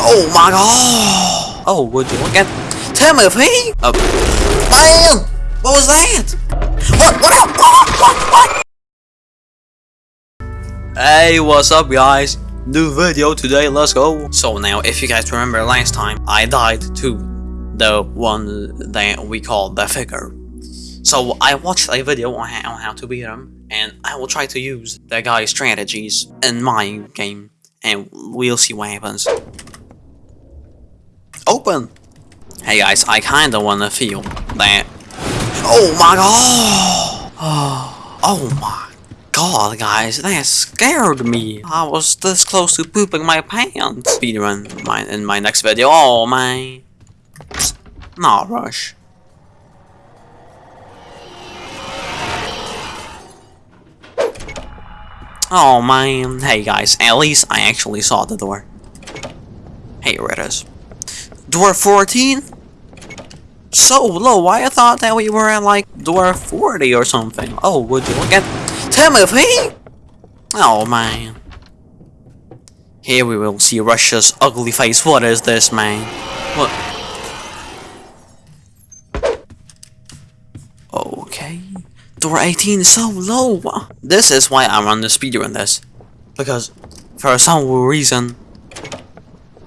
Oh my god! Oh, would you look at Timothy? Oh, man! What was that? What? What? What? What? what? Hey, what's up, guys? New video today. Let's go. So now, if you guys remember last time, I died to the one that we call the figure. So I watched a video on how to beat him, and I will try to use the guy's strategies in my game, and we'll see what happens. Open! Hey guys, I kinda wanna feel that. Oh my god! Oh my god, guys, that scared me. I was this close to pooping my pants. Speedrun my, in my next video. Oh my. Not rush. Oh man. Hey guys, at least I actually saw the door. Hey, here it is. Door 14? So low, why I thought that we were at like door 40 or something. Oh, would you look at Timothy? Oh man. Here we will see Rush's ugly face. What is this, man? What? Okay. Door 18 is so low. This is why I run the speeder in this. Because for some reason,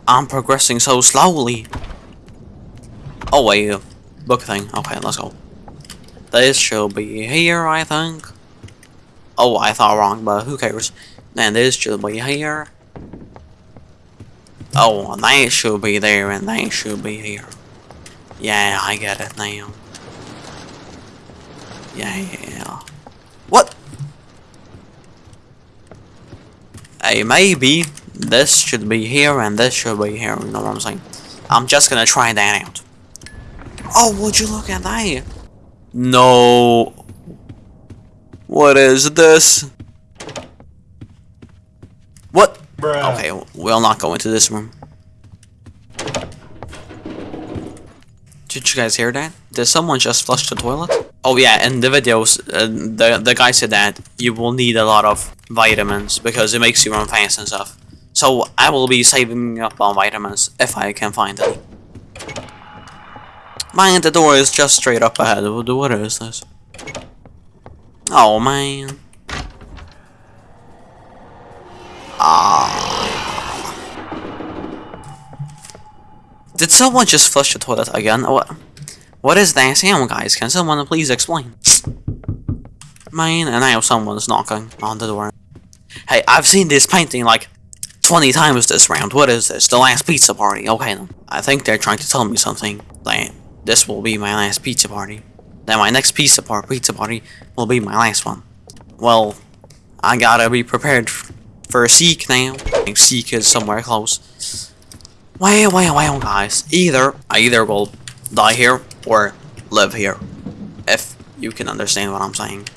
I'm progressing so slowly. Oh wait, book thing. Okay, let's go. This should be here, I think. Oh, I thought wrong, but who cares? And this should be here. Oh, that should be there, and that should be here. Yeah, I get it now. Yeah. What? Hey, maybe this should be here and this should be here, you know what I'm saying? I'm just gonna try that out. Oh, would you look at that? No. What is this? What? Bruh. Okay, we'll not go into this room. Did you guys hear that? Did someone just flush the toilet? Oh yeah, in the videos, uh, the, the guy said that you will need a lot of vitamins because it makes you run fast and stuff. So I will be saving up on vitamins if I can find any. Man, the door is just straight up ahead. What is this? Oh man. Ah. Did someone just flush the toilet again? What? What is that sound, guys? Can someone please explain? Man, and now someone's knocking on the door. Hey, I've seen this painting like 20 times this round. What is this? The last pizza party. Okay. I think they're trying to tell me something. That this will be my last pizza party. Then my next pizza, par pizza party will be my last one. Well, I gotta be prepared for a seek now. I seek is somewhere close. Well, well, well, guys. Either I either will die here or live here. If you can understand what I'm saying.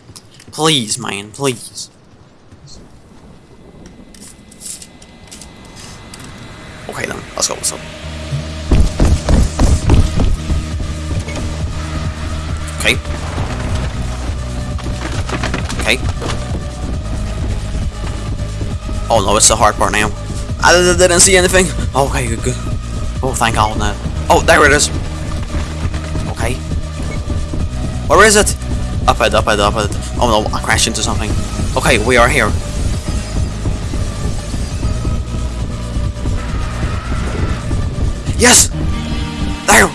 Please, man, please. Okay then, let's go. Okay. Okay. Oh no, it's the hard part now. I didn't see anything. Okay, good, good. Oh, thank God no. Oh, there it is. Okay. Where is it? Up ahead, up ahead, up ahead. Oh no, I crashed into something. Okay, we are here. Yes! There!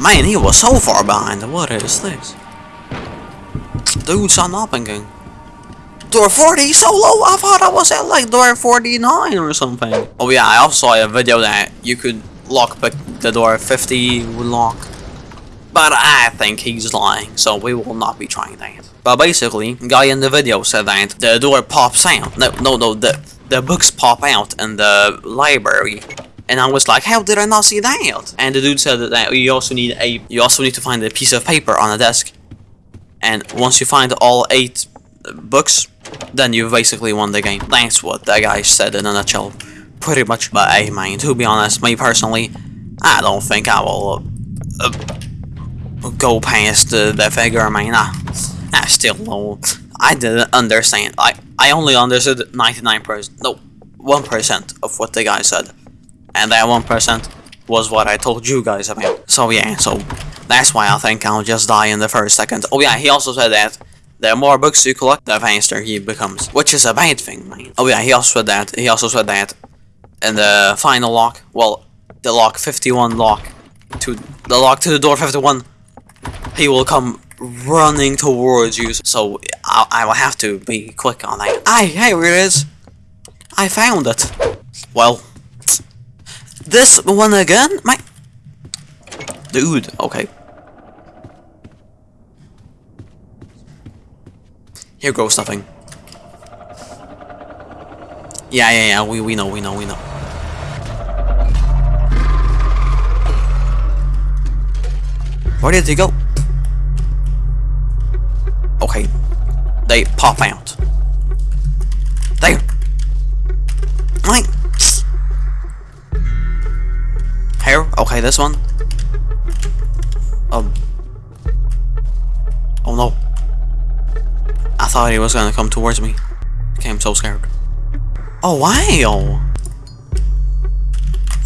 Man, he was so far behind. What is this? Dude, son up. Door 40 so low, I thought I was at like door 49 or something. Oh yeah, I also saw a video that you could lock pick the door 50 would lock. But I think he's lying, so we will not be trying that. But basically, guy in the video said that the door pops out. No, no, no, the, the books pop out in the library. And I was like, how did I not see that? And the dude said that you also need a, you also need to find a piece of paper on a desk. And once you find all eight books, then you basically won the game. That's what that guy said in a nutshell. Pretty much. But I mean, to be honest, me personally, I don't think I will uh, uh, go past uh, the figure. I mean, I, I still don't. I didn't understand. I I only understood 99%. No, 1% of what the guy said. And that 1% was what I told you guys about. So yeah, so that's why I think I'll just die in the first second. Oh yeah, he also said that the more books you collect, the faster he becomes. Which is a bad thing, man. Oh yeah, he also said that. He also said that in the final lock, well, the lock 51 lock, to the lock to the door 51, he will come running towards you. So I, I will have to be quick on that. Hey, here it is. I found it. Well, this one again? My... Dude, okay. Here goes nothing. Yeah, yeah, yeah, we, we know, we know, we know. Where did he go? Okay. They pop out. There! Right! Here? Okay, this one. Um. Oh no. I thought he was gonna come towards me. Okay, I'm so scared. Oh wow!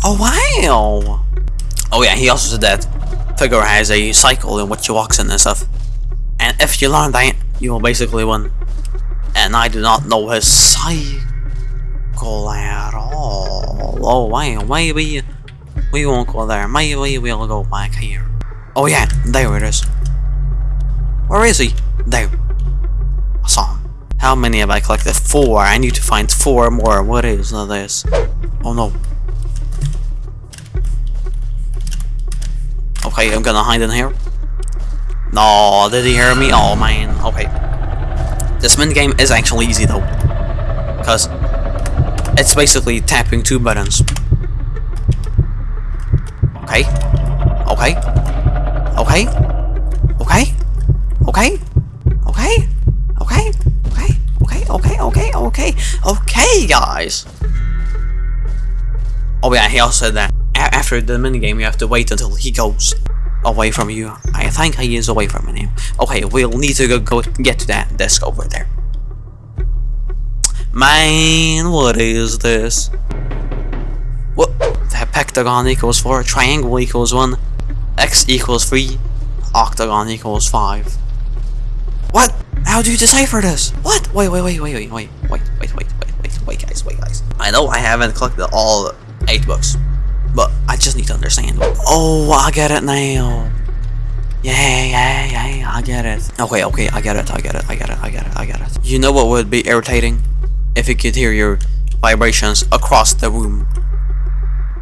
Oh wow! Oh yeah, he also said that figure has a cycle in which he walks in and stuff. If you learn that, you will basically win. And I do not know his cycle at all. Oh wow, maybe we won't go there. Maybe we'll go back here. Oh yeah, there it is. Where is he? There. I saw him. How many have I collected? Four. I need to find four more. What is this? Oh no. Okay, I'm gonna hide in here. No, did he hear me? Oh man, okay. This min game is actually easy though. Because it's basically tapping two buttons. Okay. Okay. Okay. Okay. Okay. Okay. Okay. Okay. Okay. Okay. Okay. Okay. Okay, guys. Oh yeah, he also said that after the minigame you have to wait until he goes away from you. I think he is away from me. Okay, we'll need to go, go get to that desk over there. Man, what is this? What? That pentagon equals 4, triangle equals 1, x equals 3, octagon equals 5. What? How do you decipher this? What? Wait, wait, wait, wait, wait, wait, wait, wait, wait, wait, wait, wait, guys, wait, guys. I know I haven't collected all 8 books, but I just need to understand. Oh, I get it now. Yeah, yeah, yeah, I get it. Okay, okay, I get it, I get it, I get it, I get it, I get it. You know what would be irritating? If you could hear your vibrations across the room.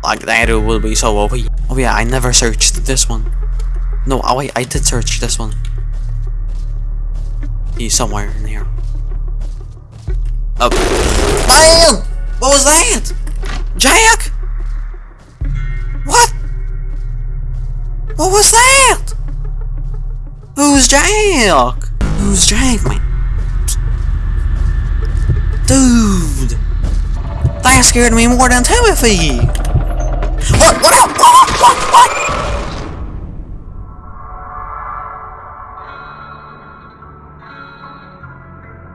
Like that it will be so OP. Oh yeah, I never searched this one. No, oh wait, I did search this one. He's somewhere in here. Oh. Bam! What was that? Jack? What was that? Who's Jack? Who's Jack, man? Dude! That scared me more than Timothy! What? What? What? What? What? what?